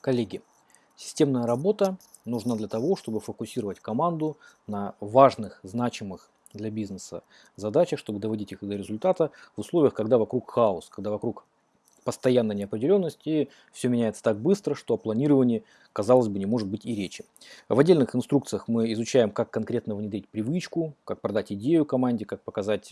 Коллеги, системная работа нужна для того, чтобы фокусировать команду на важных, значимых для бизнеса задачах, чтобы доводить их до результата в условиях, когда вокруг хаос, когда вокруг постоянная неопределенность и все меняется так быстро, что о планировании, казалось бы, не может быть и речи. В отдельных инструкциях мы изучаем, как конкретно внедрить привычку, как продать идею команде, как показать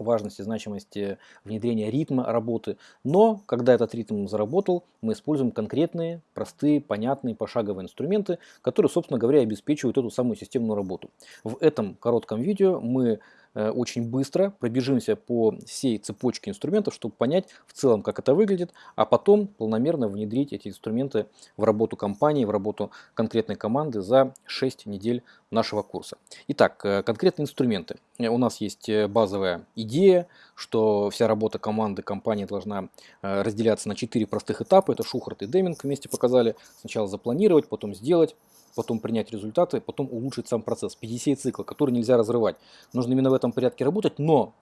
важности, значимости внедрения ритма работы. Но, когда этот ритм заработал, мы используем конкретные, простые, понятные, пошаговые инструменты, которые, собственно говоря, обеспечивают эту самую системную работу. В этом коротком видео мы очень быстро пробежимся по всей цепочке инструментов, чтобы понять в целом, как это выглядит, а потом планомерно внедрить эти инструменты в работу компании, в работу конкретной команды за 6 недель нашего курса. Итак, э, конкретные инструменты. Э, у нас есть базовая идея, что вся работа команды, компании должна разделяться на 4 простых этапа. Это Шухарт и Деминг вместе показали. Сначала запланировать, потом сделать, потом принять результаты, потом улучшить сам процесс. PDCA цикла, который нельзя разрывать. Нужно именно в этом порядке работать, но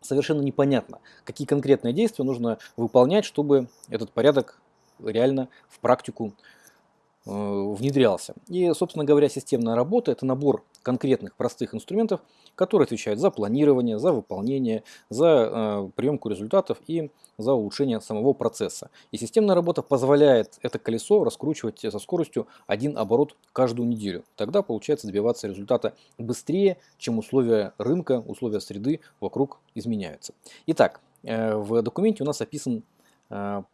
совершенно непонятно, какие конкретные действия нужно выполнять, чтобы этот порядок реально в практику э, внедрялся. И, собственно говоря, системная работа – это набор конкретных простых инструментов, которые отвечают за планирование, за выполнение, за э, приемку результатов и за улучшение самого процесса. И системная работа позволяет это колесо раскручивать со скоростью один оборот каждую неделю. Тогда получается добиваться результата быстрее, чем условия рынка, условия среды вокруг изменяются. Итак, э, в документе у нас описан Э,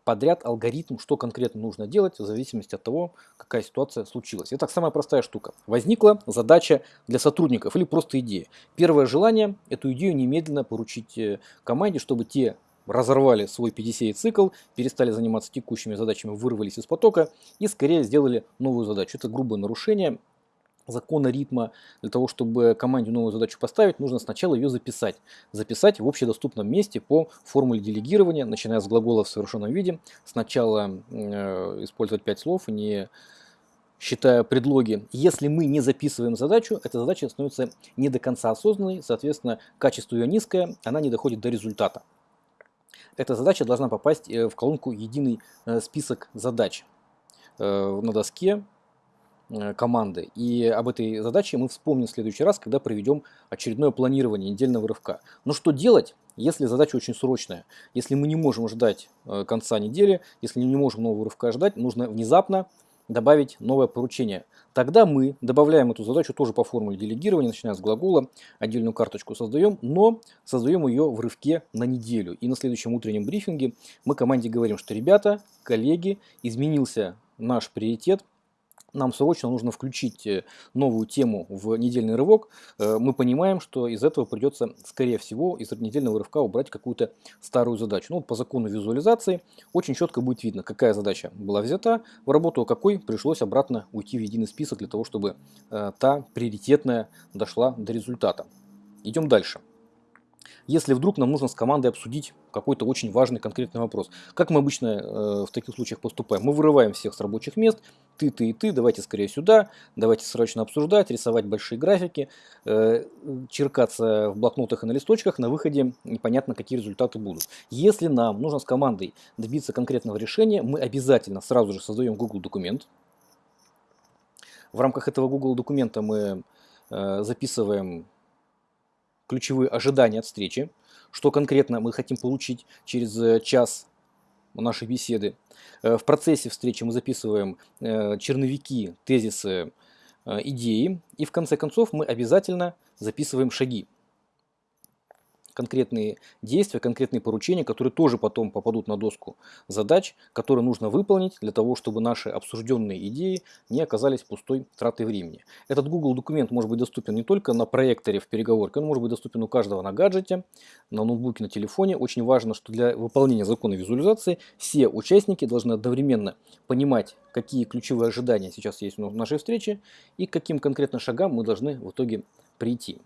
подряд алгоритм, что конкретно нужно делать в зависимости от того, какая ситуация случилась. Итак, самая простая штука. Возникла задача для сотрудников или просто идея. Первое желание – эту идею немедленно поручить э, команде, чтобы те разорвали свой PDCA-цикл, перестали заниматься текущими задачами, вырвались из потока и скорее сделали новую задачу. Это грубое нарушение закона ритма, для того, чтобы команде новую задачу поставить, нужно сначала ее записать. Записать в общедоступном месте по формуле делегирования, начиная с глагола в совершенном виде. Сначала э, использовать 5 слов, не считая предлоги. Если мы не записываем задачу, эта задача становится не до конца осознанной, соответственно, качество ее низкое, она не доходит до результата. Эта задача должна попасть э, в колонку «Единый э, список задач» э, на доске команды. И об этой задаче мы вспомним в следующий раз, когда проведем очередное планирование недельного рывка. Но что делать, если задача очень срочная? Если мы не можем ждать э, конца недели, если не можем нового рывка ждать, нужно внезапно добавить новое поручение. Тогда мы добавляем эту задачу тоже по формуле делегирования, начиная с глагола, отдельную карточку создаем, но создаем ее в рывке на неделю. И на следующем утреннем брифинге мы команде говорим, что ребята, коллеги, изменился наш приоритет, нам срочно нужно включить э, новую тему в недельный рывок, э, мы понимаем, что из этого придется, скорее всего, из недельного рывка убрать какую-то старую задачу. Ну, вот по закону визуализации очень четко будет видно, какая задача была взята в работу, какой пришлось обратно уйти в единый список для того, чтобы э, та приоритетная дошла до результата. Идем дальше если вдруг нам нужно с командой обсудить какой-то очень важный конкретный вопрос. Как мы обычно э, в таких случаях поступаем? Мы вырываем всех с рабочих мест, ты, ты и ты, давайте скорее сюда, давайте срочно обсуждать, рисовать большие графики, э, черкаться в блокнотах и на листочках, на выходе непонятно какие результаты будут. Если нам нужно с командой добиться конкретного решения, мы обязательно сразу же создаем Google документ. В рамках этого Google документа мы э, записываем ключевые ожидания от встречи, что конкретно мы хотим получить через э, час нашей беседы. Э, в процессе встречи мы записываем э, черновики, тезисы, идеи. И в конце концов мы обязательно записываем шаги конкретные действия, конкретные поручения, которые тоже потом попадут на доску задач, которые нужно выполнить для того, чтобы наши обсужденные идеи не оказались пустой тратой времени. Этот Google документ может быть доступен не только на проекторе в переговорке, он может быть доступен у каждого на гаджете, на ноутбуке, на телефоне. Очень важно, что для выполнения закона визуализации все участники должны одновременно понимать, какие ключевые ожидания сейчас есть в нашей встрече и к каким конкретно шагам мы должны в итоге прийти.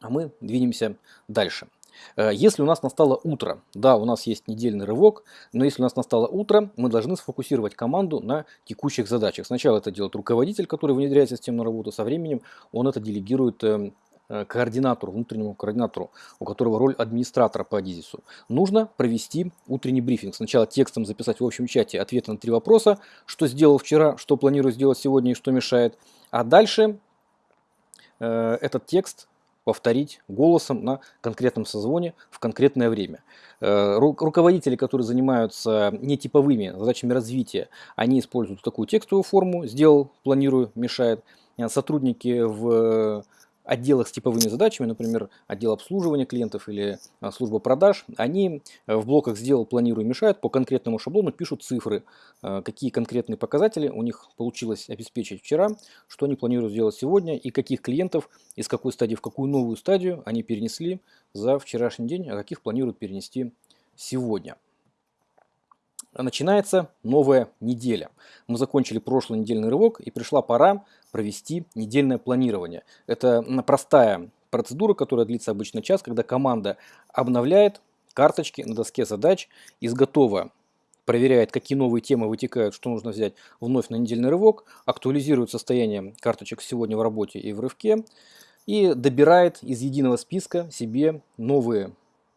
А мы двинемся дальше. Э, если у нас настало утро, да, у нас есть недельный рывок, но если у нас настало утро, мы должны сфокусировать команду на текущих задачах. Сначала это делает руководитель, который внедряет системную работу, со временем он это делегирует эм, э, координатору, внутреннему координатору, у которого роль администратора по Адизису, нужно провести утренний брифинг. Сначала текстом записать в общем чате ответы на три вопроса, что сделал вчера, что планирую сделать сегодня и что мешает. А дальше э, этот текст повторить голосом на конкретном созвоне в конкретное время. Э, руководители, которые занимаются нетиповыми задачами развития, они используют такую текстовую форму «сделал, планирую, мешает». Э, сотрудники в отделах с типовыми задачами, например, отдел обслуживания клиентов или а, служба продаж, они э, в блоках «Сделал, планирую, мешает» по конкретному шаблону пишут цифры, э, какие конкретные показатели у них получилось обеспечить вчера, что они планируют сделать сегодня и каких клиентов из какой стадии в какую новую стадию они перенесли за вчерашний день, а каких планируют перенести сегодня начинается новая неделя. Мы закончили прошлый недельный рывок и пришла пора провести недельное планирование. Это простая процедура, которая длится обычно час, когда команда обновляет карточки на доске задач из готова проверяет, какие новые темы вытекают, что нужно взять вновь на недельный рывок, актуализирует состояние карточек сегодня в работе и в рывке и добирает из единого списка себе новые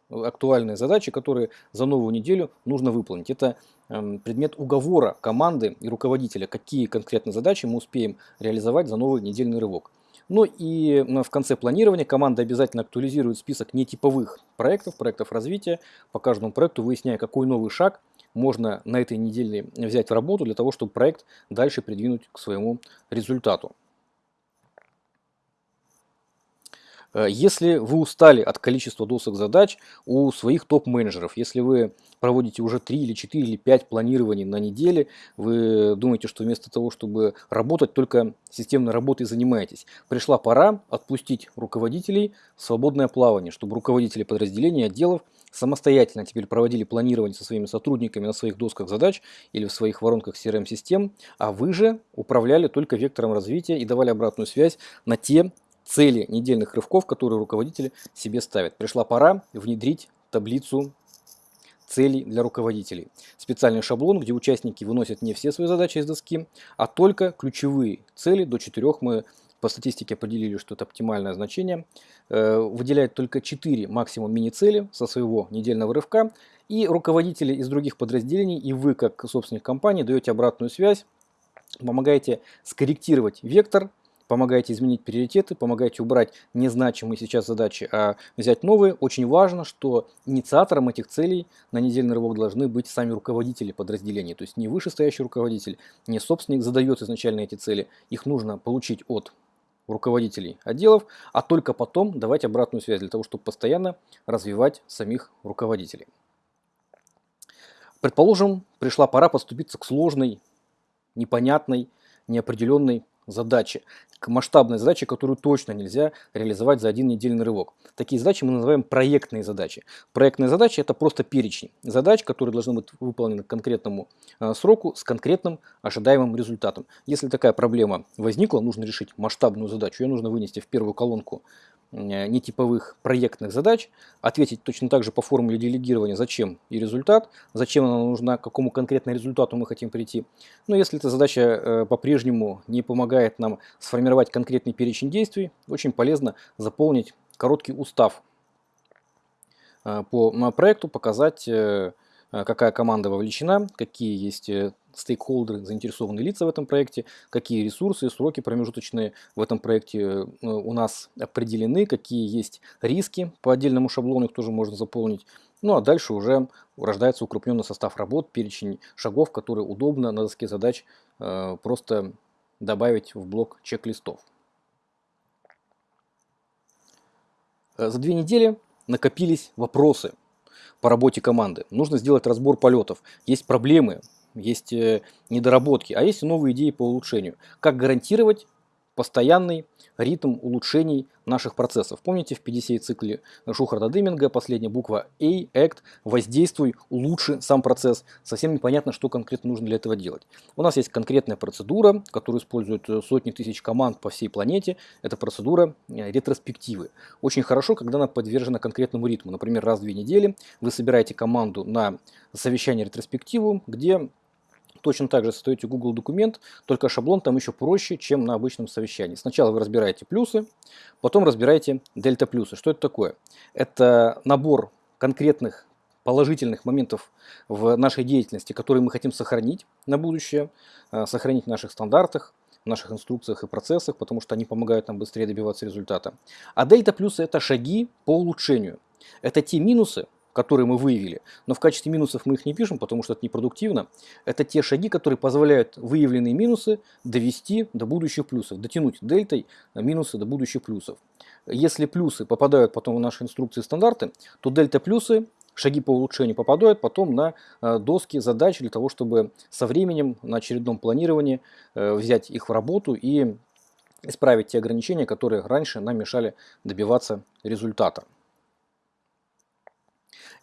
актуальные задачи, которые за новую неделю нужно выполнить. Это эм, предмет уговора команды и руководителя, какие конкретно задачи мы успеем реализовать за новый недельный рывок. Ну и в конце планирования команда обязательно актуализирует список нетиповых проектов, проектов развития, по каждому проекту выясняя, какой новый шаг можно на этой неделе взять в работу для того, чтобы проект дальше придвинуть к своему результату. Э, если вы устали от количества досок задач у своих топ-менеджеров, если вы проводите уже 3 или 4 или 5 планирований на неделе, вы думаете, что вместо того, чтобы работать, только системной работой занимаетесь. Пришла пора отпустить руководителей в свободное плавание, чтобы руководители подразделений, отделов самостоятельно теперь проводили планирование со своими сотрудниками на своих досках задач или в своих воронках CRM-систем, а вы же управляли только вектором развития и давали обратную связь на те цели недельных рывков, которые руководители себе ставят. Пришла пора внедрить таблицу целей для руководителей. Специальный шаблон, где участники выносят не все свои задачи из доски, а только ключевые цели. До четырех мы по статистике определили, что это оптимальное значение. Э, выделяет только 4 максимум мини-цели со своего недельного рывка. И руководители из других подразделений, и вы, как собственник компании, даете обратную связь, помогаете скорректировать вектор помогаете изменить приоритеты, помогаете убрать незначимые сейчас задачи, а взять новые. Очень важно, что инициатором этих целей на недельный рывок должны быть сами руководители подразделений. То есть не вышестоящий руководитель, не собственник задает изначально эти цели. Их нужно получить от руководителей отделов, а только потом давать обратную связь для того, чтобы постоянно развивать самих руководителей. Предположим, пришла пора поступиться к сложной, непонятной, неопределенной задачи, к масштабной задаче, которую точно нельзя реализовать за один недельный рывок. Такие задачи мы называем проектные задачи. Проектные задачи – это просто перечень задач, которые должны быть выполнены к конкретному э, сроку с конкретным ожидаемым результатом. Если такая проблема возникла, нужно решить масштабную задачу, ее нужно вынести в первую колонку нетиповых проектных задач, ответить точно так же по формуле делегирования, зачем и результат, зачем она нужна, к какому конкретному результату мы хотим прийти. Но если эта задача э, по-прежнему не помогает нам сформировать конкретный перечень действий, очень полезно заполнить короткий устав э, по проекту, показать, какая команда вовлечена, какие есть стейкхолдеры, заинтересованные лица в этом проекте, какие ресурсы сроки промежуточные в этом проекте э, у нас определены, какие есть риски по отдельному шаблону, их тоже можно заполнить. Ну а дальше уже рождается укрупненный состав работ, перечень шагов, которые удобно на доске задач э, просто добавить в блок чек-листов. Э, за две недели накопились вопросы по работе команды. Нужно сделать разбор полетов. Есть проблемы, есть э, недоработки, а есть новые идеи по улучшению. Как гарантировать постоянный ритм улучшений наших процессов. Помните в 50 цикле Шухарда Дыминга, последняя буква A, Act, воздействуй, улучши сам процесс. Совсем непонятно, что конкретно нужно для этого делать. У нас есть конкретная процедура, которую используют сотни тысяч команд по всей планете. Это процедура э, ретроспективы. Очень хорошо, когда она подвержена конкретному ритму. Например, раз в две недели вы собираете команду на совещание ретроспективу, где Точно так же создаете Google документ, только шаблон там еще проще, чем на обычном совещании. Сначала вы разбираете плюсы, потом разбираете дельта плюсы. Что это такое? Это набор конкретных положительных моментов в нашей деятельности, которые мы хотим сохранить на будущее, э, сохранить в наших стандартах, в наших инструкциях и процессах, потому что они помогают нам быстрее добиваться результата. А дельта плюсы – это шаги по улучшению. Это те минусы, которые мы выявили, но в качестве минусов мы их не пишем, потому что это непродуктивно. Это те шаги, которые позволяют выявленные минусы довести до будущих плюсов, дотянуть дельтой минусы до будущих плюсов. Если плюсы попадают потом в наши инструкции стандарты, то дельта плюсы шаги по улучшению попадают потом на э, доски задач для того, чтобы со временем на очередном планировании э, взять их в работу и исправить те ограничения, которые раньше нам мешали добиваться результата.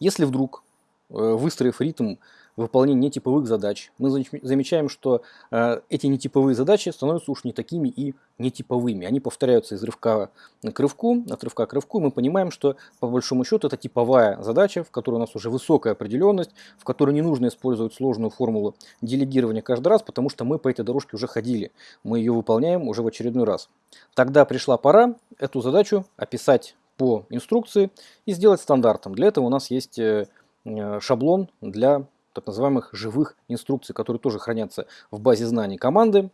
Если вдруг, э, выстроив ритм выполнения нетиповых задач, мы замечаем, что э, эти нетиповые задачи становятся уж не такими и нетиповыми. Они повторяются из рывка к рывку, от рывка к рывку. Мы понимаем, что по большому счету это типовая задача, в которой у нас уже высокая определенность, в которой не нужно использовать сложную формулу делегирования каждый раз, потому что мы по этой дорожке уже ходили. Мы ее выполняем уже в очередной раз. Тогда пришла пора эту задачу описать по инструкции и сделать стандартом. Для этого у нас есть э, э, шаблон для так называемых живых инструкций, которые тоже хранятся в базе знаний команды,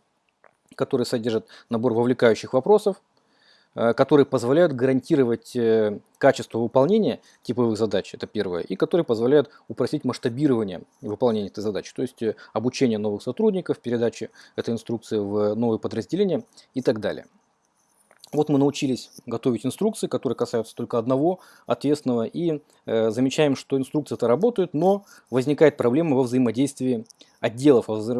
которые содержат набор вовлекающих вопросов, э, которые позволяют гарантировать качество выполнения типовых задач, это первое, и которые позволяют упростить масштабирование выполнения этой задачи, то есть обучение новых сотрудников, передача этой инструкции в новые подразделения и так далее. Вот мы научились готовить инструкции, которые касаются только одного ответственного, и э, замечаем, что инструкции-то работают, но возникает проблема во взаимодействии отделов, во, вза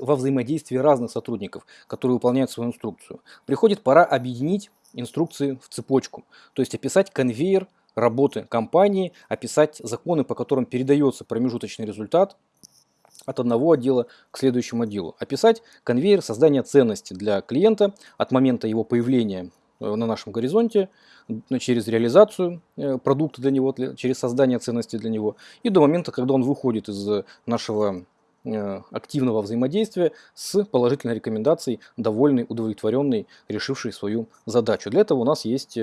во взаимодействии разных сотрудников, которые выполняют свою инструкцию. Приходит пора объединить инструкции в цепочку, то есть описать конвейер работы компании, описать законы, по которым передается промежуточный результат от одного отдела к следующему отделу. Описать конвейер создания ценности для клиента от момента его появления на нашем горизонте через реализацию э, продукта для него, через создание ценности для него и до момента, когда он выходит из нашего э, активного взаимодействия с положительной рекомендацией, довольный, удовлетворенный, решивший свою задачу. Для этого у нас есть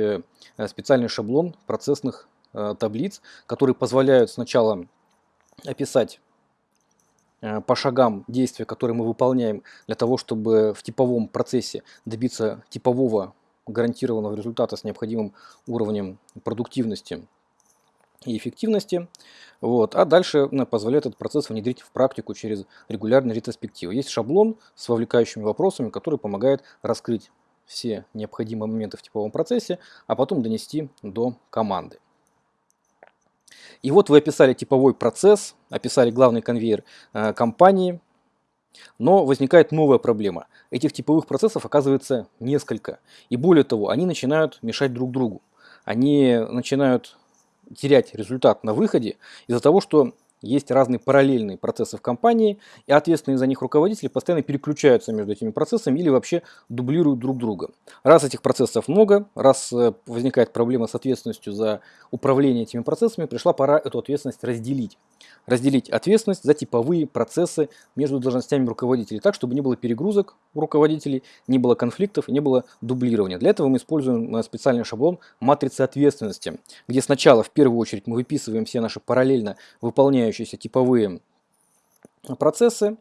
специальный шаблон процессных таблиц, которые позволяют сначала описать по шагам действия, которые мы выполняем для того, чтобы в типовом процессе добиться типового гарантированного результата с необходимым уровнем продуктивности и эффективности. Вот. А дальше ну, позволяет этот процесс внедрить в практику через регулярные ретроспективы. Есть шаблон с вовлекающими вопросами, который помогает раскрыть все необходимые моменты в типовом процессе, а потом донести до команды. И вот вы описали типовой процесс, описали главный конвейер э, компании, но возникает новая проблема. Этих типовых процессов оказывается несколько. И более того, они начинают мешать друг другу. Они начинают терять результат на выходе из-за того, что есть разные параллельные процессы в компании, и ответственные за них руководители постоянно переключаются между этими процессами или вообще дублируют друг друга. Раз этих процессов много, раз э, возникает проблема с ответственностью за управление этими процессами, пришла пора эту ответственность разделить. Разделить ответственность за типовые процессы между должностями руководителей так, чтобы не было перегрузок у руководителей, не было конфликтов не было дублирования. Для этого мы используем э, специальный шаблон матрицы ответственности, где сначала в первую очередь мы выписываем все наши параллельно выполняющиеся типовые процессы.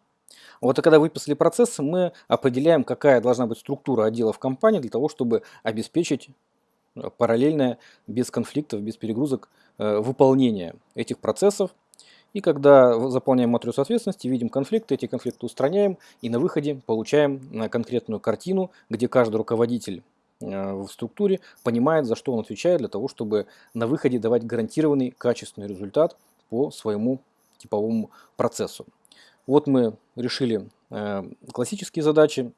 Вот и когда выписали процессы, мы определяем, какая должна быть структура отдела в компании для того, чтобы обеспечить э, параллельное, без конфликтов, без перегрузок э, выполнение этих процессов. И когда заполняем матрицу ответственности, видим конфликты, эти конфликты устраняем и на выходе получаем э, конкретную картину, где каждый руководитель в структуре понимает, за что он отвечает, для того, чтобы на выходе давать гарантированный качественный результат по своему типовому процессу. Вот мы решили э, классические задачи,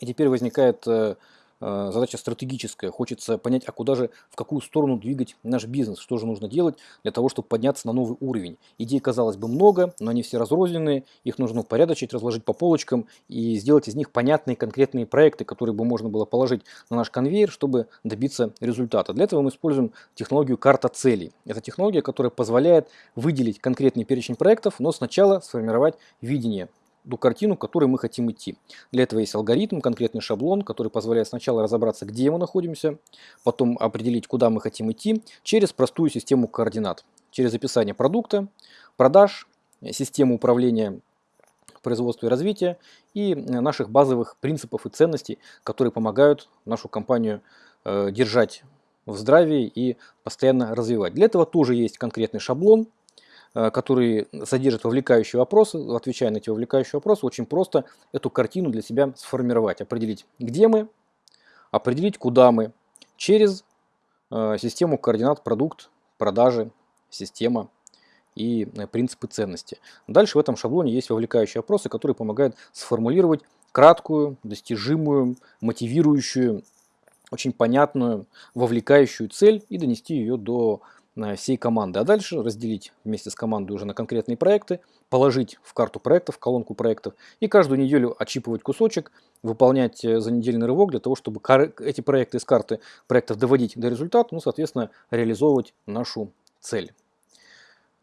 и теперь возникает э, Э, задача стратегическая. Хочется понять, а куда же, в какую сторону двигать наш бизнес, что же нужно делать для того, чтобы подняться на новый уровень. Идей, казалось бы, много, но они все разрозненные, их нужно упорядочить, разложить по полочкам и сделать из них понятные конкретные проекты, которые бы можно было положить на наш конвейер, чтобы добиться результата. Для этого мы используем технологию карта целей. Это технология, которая позволяет выделить конкретный перечень проектов, но сначала сформировать видение ту картину, к которой мы хотим идти. Для этого есть алгоритм, конкретный шаблон, который позволяет сначала разобраться, где мы находимся, потом определить, куда мы хотим идти, через простую систему координат. Через описание продукта, продаж, систему управления производства и развития и наших базовых принципов и ценностей, которые помогают нашу компанию э, держать в здравии и постоянно развивать. Для этого тоже есть конкретный шаблон, Э, который содержит вовлекающие вопросы, отвечая на эти вовлекающие вопросы, очень просто эту картину для себя сформировать, определить, где мы, определить, куда мы, через э, систему координат продукт, продажи, система и э, принципы ценности. Дальше в этом шаблоне есть вовлекающие вопросы, которые помогают сформулировать краткую, достижимую, мотивирующую, очень понятную, вовлекающую цель и донести ее до всей команды. А дальше разделить вместе с командой уже на конкретные проекты, положить в карту проектов, в колонку проектов и каждую неделю отчипывать кусочек, выполнять э, за недельный рывок для того, чтобы эти проекты из карты проектов доводить до результата, ну, соответственно, реализовывать нашу цель.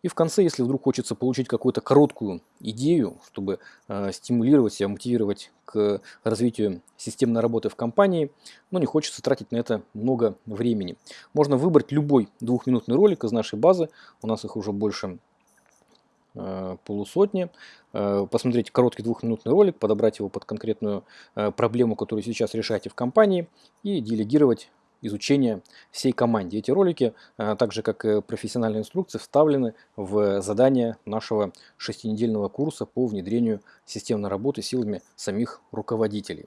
И в конце, если вдруг хочется получить какую-то короткую идею, чтобы э, стимулировать себя, мотивировать к развитию системной работы в компании, но не хочется тратить на это много времени. Можно выбрать любой двухминутный ролик из нашей базы, у нас их уже больше э, полусотни, э, посмотреть короткий двухминутный ролик, подобрать его под конкретную э, проблему, которую сейчас решаете в компании и делегировать изучения всей команде. Эти ролики, а, так же как и профессиональные инструкции, вставлены в задание нашего шестинедельного курса по внедрению системной работы силами самих руководителей.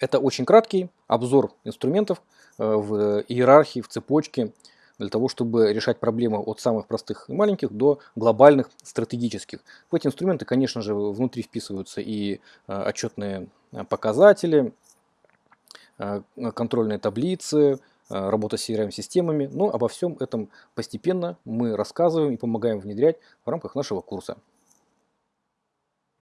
Это очень краткий обзор инструментов э, в иерархии, в цепочке, для того, чтобы решать проблемы от самых простых и маленьких до глобальных стратегических. В эти инструменты, конечно же, внутри вписываются и э, отчетные э, показатели, Э, контрольные таблицы, э, работа с CRM-системами. Но обо всем этом постепенно мы рассказываем и помогаем внедрять в рамках нашего курса.